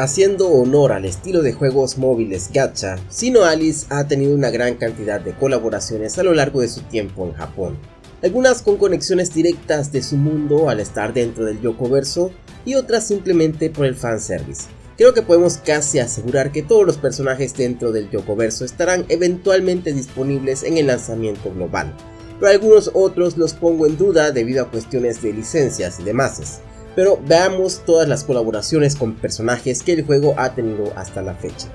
Haciendo honor al estilo de juegos móviles gacha, Sino Alice ha tenido una gran cantidad de colaboraciones a lo largo de su tiempo en Japón. Algunas con conexiones directas de su mundo al estar dentro del Yokoverso y otras simplemente por el fanservice. Creo que podemos casi asegurar que todos los personajes dentro del Yokoverso estarán eventualmente disponibles en el lanzamiento global, pero algunos otros los pongo en duda debido a cuestiones de licencias y demás. Pero veamos todas las colaboraciones con personajes que el juego ha tenido hasta la fecha.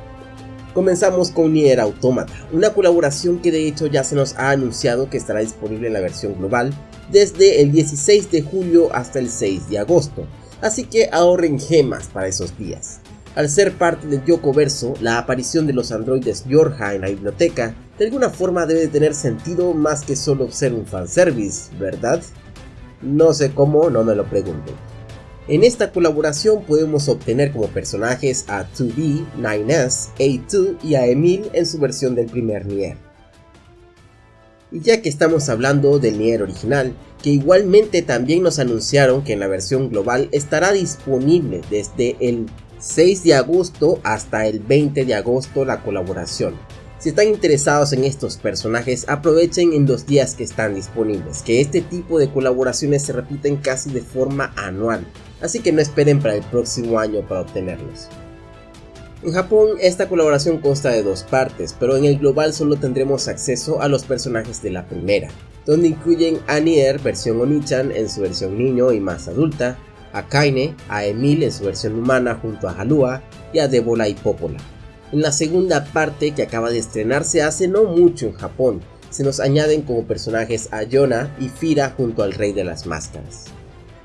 Comenzamos con Nier Automata, una colaboración que de hecho ya se nos ha anunciado que estará disponible en la versión global desde el 16 de julio hasta el 6 de agosto, así que ahorren gemas para esos días. Al ser parte del Yoko Verso, la aparición de los androides Yorha en la biblioteca de alguna forma debe tener sentido más que solo ser un fanservice, ¿verdad? No sé cómo, no me lo pregunto. En esta colaboración podemos obtener como personajes a 2B, 9S, A2 y a Emil en su versión del primer Nier. Y ya que estamos hablando del Nier original, que igualmente también nos anunciaron que en la versión global estará disponible desde el 6 de agosto hasta el 20 de agosto la colaboración. Si están interesados en estos personajes, aprovechen en los días que están disponibles, que este tipo de colaboraciones se repiten casi de forma anual, así que no esperen para el próximo año para obtenerlos. En Japón esta colaboración consta de dos partes, pero en el global solo tendremos acceso a los personajes de la primera, donde incluyen a Nier versión Onichan en su versión niño y más adulta, a Kaine, a Emil en su versión humana junto a Halua y a Debola y Popola. En la segunda parte que acaba de estrenarse hace no mucho en Japón, se nos añaden como personajes a Yona y Fira junto al Rey de las Máscaras.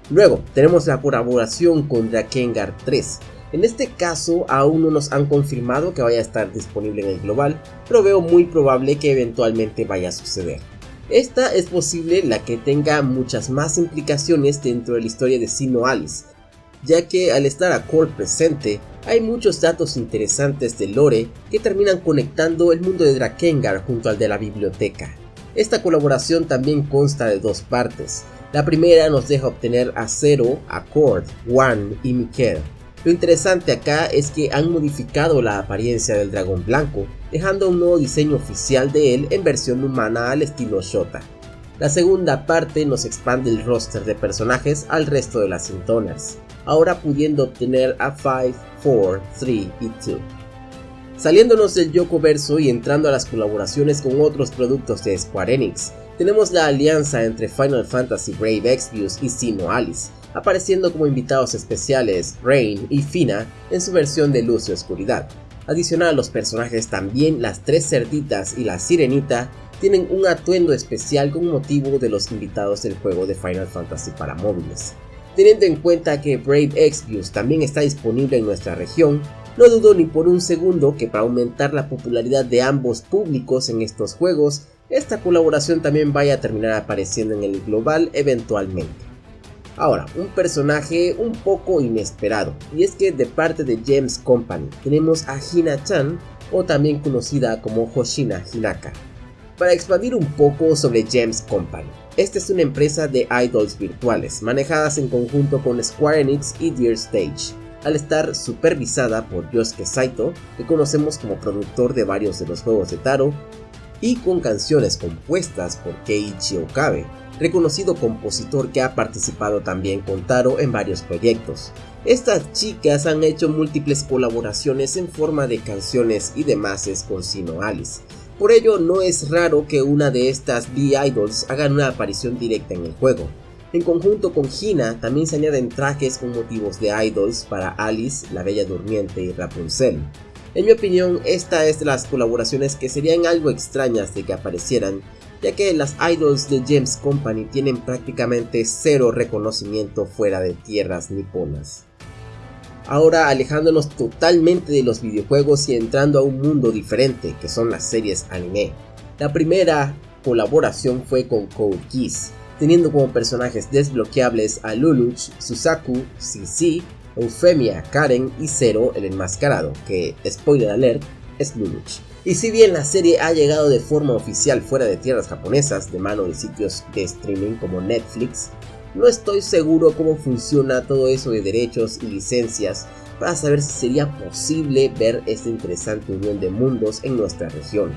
Luego tenemos la colaboración con Drakengar 3. En este caso aún no nos han confirmado que vaya a estar disponible en el global, pero veo muy probable que eventualmente vaya a suceder. Esta es posible la que tenga muchas más implicaciones dentro de la historia de Sino Alice, ya que al estar a presente, hay muchos datos interesantes de lore que terminan conectando el mundo de Drakengard junto al de la biblioteca. Esta colaboración también consta de dos partes. La primera nos deja obtener a Zero, a Cord, Wan y Mikel, lo interesante acá es que han modificado la apariencia del dragón blanco, dejando un nuevo diseño oficial de él en versión humana al estilo Shota. La segunda parte nos expande el roster de personajes al resto de las Sintoners, ahora pudiendo obtener a 5, 4, 3 y 2. Saliéndonos del Yoko Verso y entrando a las colaboraciones con otros productos de Square Enix, tenemos la alianza entre Final Fantasy Brave Exvius y Sino Alice, apareciendo como invitados especiales Rain y Fina en su versión de luz y oscuridad. Adicional a los personajes también las tres cerditas y la sirenita tienen un atuendo especial con motivo de los invitados del juego de Final Fantasy para móviles. Teniendo en cuenta que Brave Exvius también está disponible en nuestra región, no dudo ni por un segundo que para aumentar la popularidad de ambos públicos en estos juegos, esta colaboración también vaya a terminar apareciendo en el global eventualmente. Ahora, un personaje un poco inesperado, y es que de parte de James Company tenemos a Hina-chan, o también conocida como Hoshina Hinaka. Para expandir un poco sobre James Company, esta es una empresa de idols virtuales, manejadas en conjunto con Square Enix y Dear Stage, al estar supervisada por Yosuke Saito, que conocemos como productor de varios de los juegos de Taro, y con canciones compuestas por Keiichi Okabe, reconocido compositor que ha participado también con Taro en varios proyectos. Estas chicas han hecho múltiples colaboraciones en forma de canciones y demás con Sino Alice. Por ello no es raro que una de estas B-Idols hagan una aparición directa en el juego. En conjunto con Hina también se añaden trajes con motivos de idols para Alice, la Bella Durmiente y Rapunzel. En mi opinión, esta es de las colaboraciones que serían algo extrañas de que aparecieran, ya que las idols de James Company tienen prácticamente cero reconocimiento fuera de tierras niponas. Ahora alejándonos totalmente de los videojuegos y entrando a un mundo diferente que son las series anime. La primera colaboración fue con Code Geass, teniendo como personajes desbloqueables a Luluch, Susaku, Sisi, Eufemia, Karen y Zero el enmascarado, que, spoiler alert, es Luluch. Y si bien la serie ha llegado de forma oficial fuera de tierras japonesas de mano de sitios de streaming como Netflix, No estoy seguro cómo funciona todo eso de derechos y licencias para saber si sería posible ver esta interesante unión de mundos en nuestra región.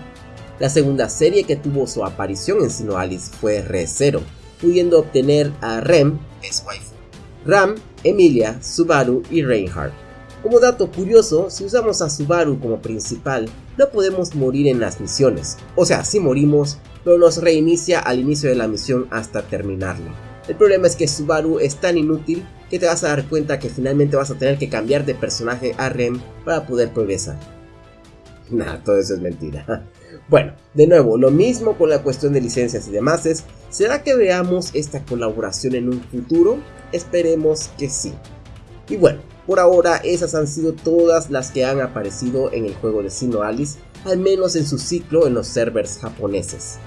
La segunda serie que tuvo su aparición en Sinoalis fue Re Zero, pudiendo obtener a Rem, es Ram, Emilia, Subaru y Reinhardt. Como dato curioso, si usamos a Subaru como principal, no podemos morir en las misiones. O sea, si morimos, pero nos reinicia al inicio de la misión hasta terminarla. El problema es que Subaru es tan inútil que te vas a dar cuenta que finalmente vas a tener que cambiar de personaje a Rem para poder progresar. Nah, todo eso es mentira. Bueno, de nuevo, lo mismo con la cuestión de licencias y demás es, ¿será que veamos esta colaboración en un futuro? Esperemos que sí. Y bueno, por ahora esas han sido todas las que han aparecido en el juego de Sino Alice, al menos en su ciclo en los servers japoneses.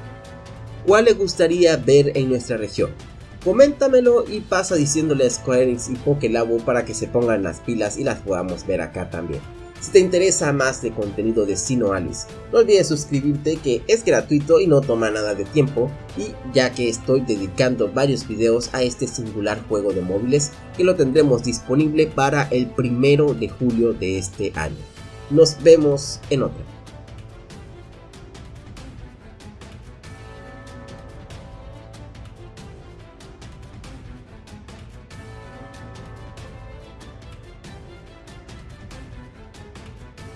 ¿Cuál le gustaría ver en nuestra región? Coméntamelo y pasa diciéndole a Square Enix y Pokélabo para que se pongan las pilas y las podamos ver acá también. Si te interesa más de contenido de Sino Alice, no olvides suscribirte que es gratuito y no toma nada de tiempo y ya que estoy dedicando varios videos a este singular juego de móviles que lo tendremos disponible para el primero de julio de este año. Nos vemos en otra.